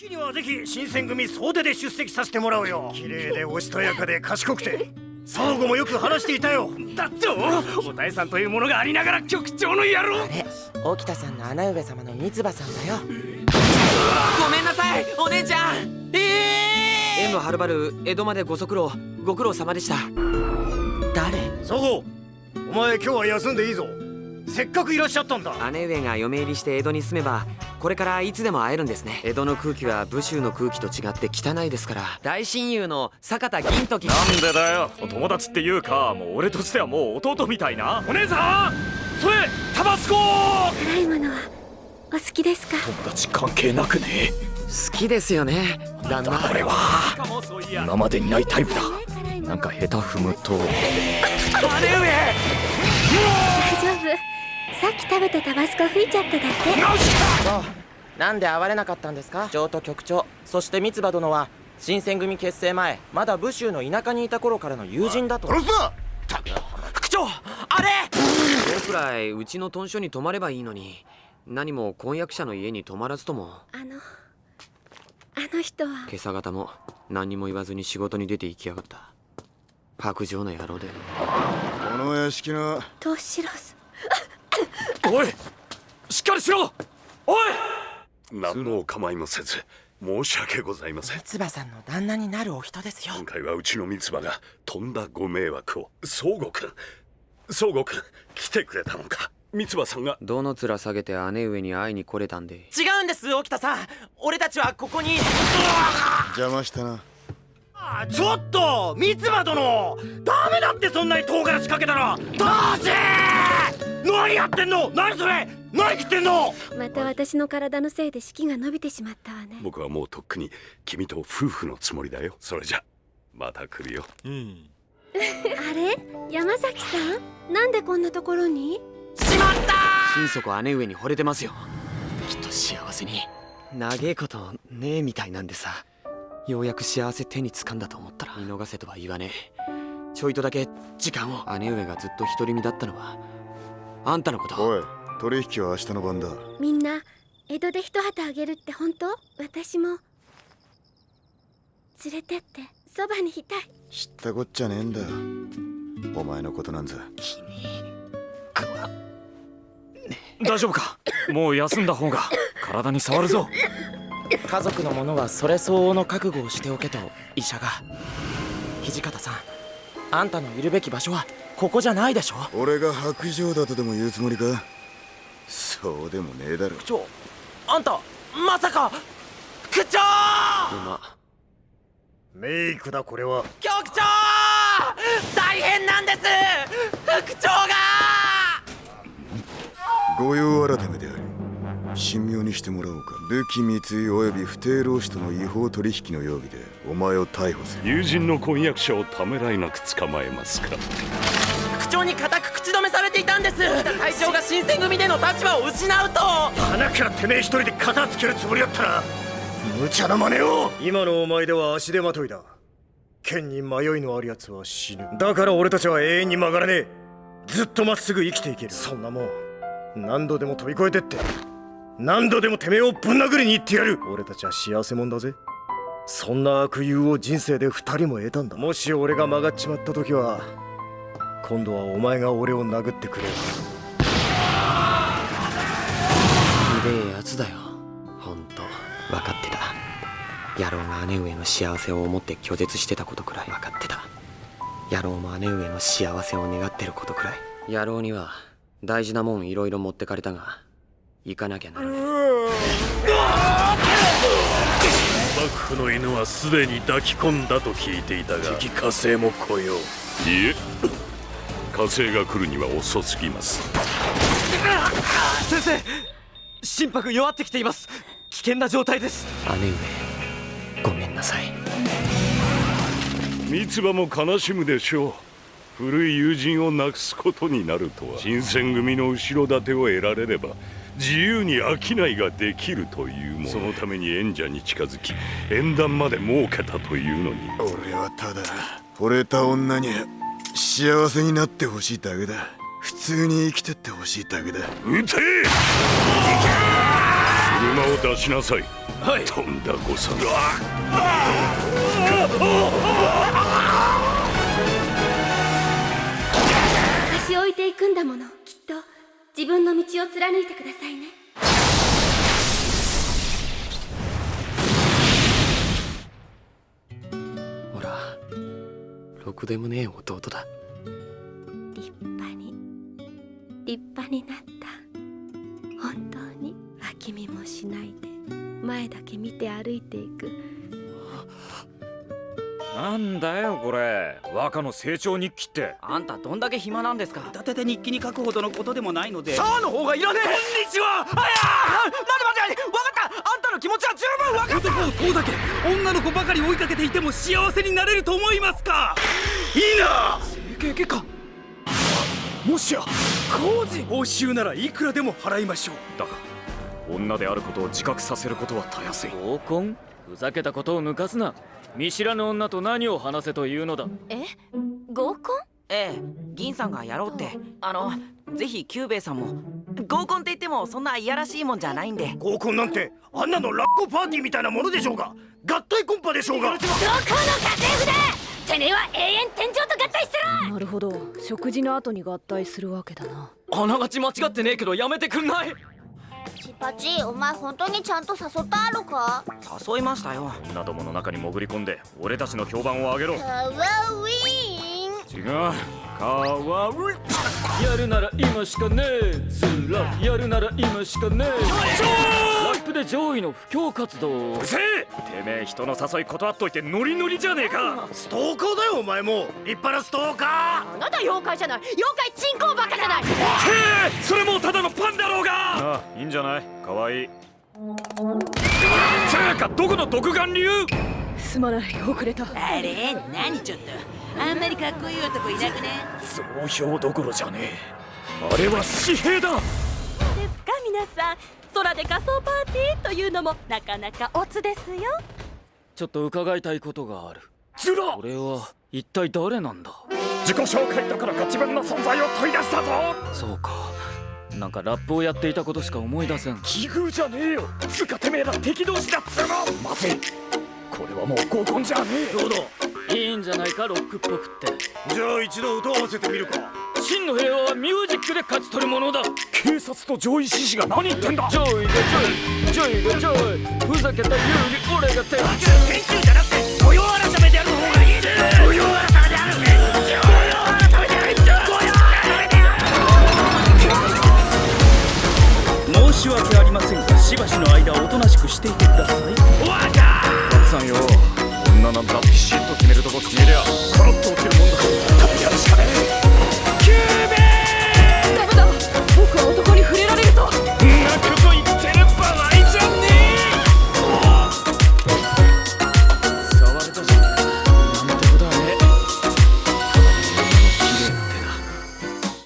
式にはぜひ新選組総出で出席させてもらうよ。綺麗でおしとやかで賢くて。相互もよく話していたよ。だとおたえさんというものがありながら局長の野郎。あれ？沖田さんの穴上様の三葉さんだよごめんなさいお姉ちゃんええー、M はるばる江戸までご足労ご苦労様でした誰相互お前今日は休んでいいぞせっかくいらっしゃったんだ姉上が嫁入りして江戸に住めばこれからいつでも会えるんですね。江戸の空気は武州の空気と違って汚いですから。大親友の坂田銀時。なんでだよ。お友達っていうかもう俺としてはもう弟みたいな。お姉さん！それタバスコ！辛いものはお好きですか？友達関係なくね。好きですよね。旦那。これは。今までにないタイプだ。なんか下手踏むと。姉上大丈夫さっき食べたタバスコ吹いちゃっただけそうなんで会われなかったんですか？長と局長そして三葉殿は新選組結成前まだ武州の田舎にいた頃からの友人だと。殺すな副長あれ！僕らいうちの豚書に泊まればいいのに何も婚約者の家に泊まらずとも。あのあの人は。今朝方も何にも言わずに仕事に出て行きやがった。白状の野郎で。この屋敷のトシロスおいしっかりしろ。おい。何のお構いもせず申し訳ございません。三葉さんの旦那になるお人ですよ。今回はうちの三葉がとんだご迷惑を。宗吾君宗吾君来てくれたのか。三葉さんが。どの面下げて姉上に会いに来れたんで？違うんです沖田さん。俺たちはここに。邪魔したな。あちょっと三葉殿ダメだってそんなに唐辛子かけたらどうし何やってんの？何それ？何切ってんの？また私の体のせいで式が伸びてしまったわね。僕はもうとっくに君と夫婦のつもりだよ。それじゃまた来るよ。あれ？山崎さん？なんでこんなところに？心底姉上に惚れてますよ。きっと幸せに。長えことねえみたいなんでさ。ようやく幸せ手につかんだと思ったら。見逃せとは言わねえ。ちょいとだけ時間を。姉上がずっと独り身だったのはあんたのこと。おい取引は明日の晩だ。みんな江戸で一旗あげるって本当？私も。連れてってそばにいたい。知ったこっちゃねえんだ。お前のことなんざ。大丈夫か？もう休んだ方が。体に触るぞ。家族の者はそれ相応の覚悟をしておけと医者が。土方さんあんたのいるべき場所はここじゃないでしょ？俺が白状だとでも言うつもりか？そうでもねえだろ。ちょあんたまさか区長馬。メイクだこれは。局長！大変なんです！副長が！御用改めであり神妙にしてもらおうか。武器密輸及び不定労使との違法取引の容疑でお前を逮捕する。友人の婚約者をためらいなく捕まえますか。区長に固く口止めされていたんです。会長が新選組での立場を失うと。鼻からてめえ一人で片付けるつもりだったら無茶な真似を。今のお前では足手まといだ。剣に迷いのある奴は死ぬ。だから俺たちは永遠に曲がらねえ。ずっとまっすぐ生きていける。そんなもん。何度でも飛び越えてって。何度でもてめえをぶん殴りに行ってやる。俺たちは幸せ者だぜ。そんな悪友を人生で二人も得たんだ。もし俺が曲がっちまった時は今度はお前が俺を殴ってくれるひでえやつだよ。ほんと分かってた。野郎が姉上の幸せを思って拒絶してたことくらい。分かってた。野郎も姉上の幸せを願ってることくらい。野郎には大事なもんいろいろ持ってかれたが行かなきゃならね幕府の犬はすでに抱き込んだと聞いていたが敵火星も来よう。いえ火星が来るには遅すぎます。先生心拍弱ってきています。危険な状態です。姉上ごめんなさい。三葉も悲しむでしょう。古い友人をなくすことになるとは。新選組の後ろ盾を得られれば自由に商いができるというもの。そのために縁者に近づき縁談まで設けたというのに。俺はただ惚れた女に幸せになってほしいだけだ。普通に生きてってほしいだけだ。撃て！車を出しなさい。はい。とんだこさ差し置いていくんだもの。きっと自分の道を貫いてくださいねろくでもねえ弟だ。立派に立派になった。本当に脇見もしないで前だけ見て歩いていく。なんだよこれ。若の成長日記って。あんたどんだけ暇なんですか。立てて日記に書くほどのことでもないので。あの方がいらねえ。こんにちは。あやー待て待て分かったあんたの気持ちは十分分かった。男を遠ざけ女の子ばかり追いかけていても幸せになれると思いますか？いいな。整形外科。もしや工事報酬ならいくらでも払いましょう。だが女であることを自覚させることはたやすい合コン？ふざけたことを抜かすな。見知らぬ女と何を話せというのだ。え？合コン？ええ銀さんがやろうって。あのぜひキューベイさんも。合コンって言ってもそんないやらしいもんじゃないんで。合コンなんてあんなの乱交パーティーみたいなものでしょうが。合体コンパでしょうが。どこの家政婦だてめえは永遠天井と合体する。なるほど。食事の後に合体するわけだな。あながち間違ってねえけどやめてくんない？チパチお前本当にちゃんと誘ったあるか？誘いましたよ。女どもの中に潜り込んで俺たちの評判を上げろ。かわいい違う。かわういやるなら今しかねえ。スラやるなら今しかねえ。ラップで上位の布教活動うせえ。てめえ人の誘い断っといてノリノリじゃねえか。ストーカーだよお前も。立派なストーカあなた妖怪じゃない。妖怪チンコバカじゃない。へえそれもうただのパンだろうが。ああいいんじゃない？かわいい。つうかどこの独眼竜すまない。遅れた。あれ？何ちょっとあんまりかっこいい男いなくね？増票どころじゃねえ。あれは紙幣だ。ですか？皆さん。空で仮装パーティーというのもなかなかオツですよ。ちょっと伺いたいことがある。ずら。俺は一体誰なんだ？自己紹介どころか自分の存在を問い出したぞ。そうか。なんかラップをやっていたことしか思い出せん。奇遇じゃねえよ。つうかてめえら敵同士だっつうの。まずい。これはもう合コンじゃねえどうだ？いいんじゃないかロックっぽくって。じゃあ一度歌わせてみるか。真の平和はミュージックで勝ち取るものだ。警察と攘夷志士が何言ってんだ。ジョイがジョイジョイがジョイふざけた言うに俺が手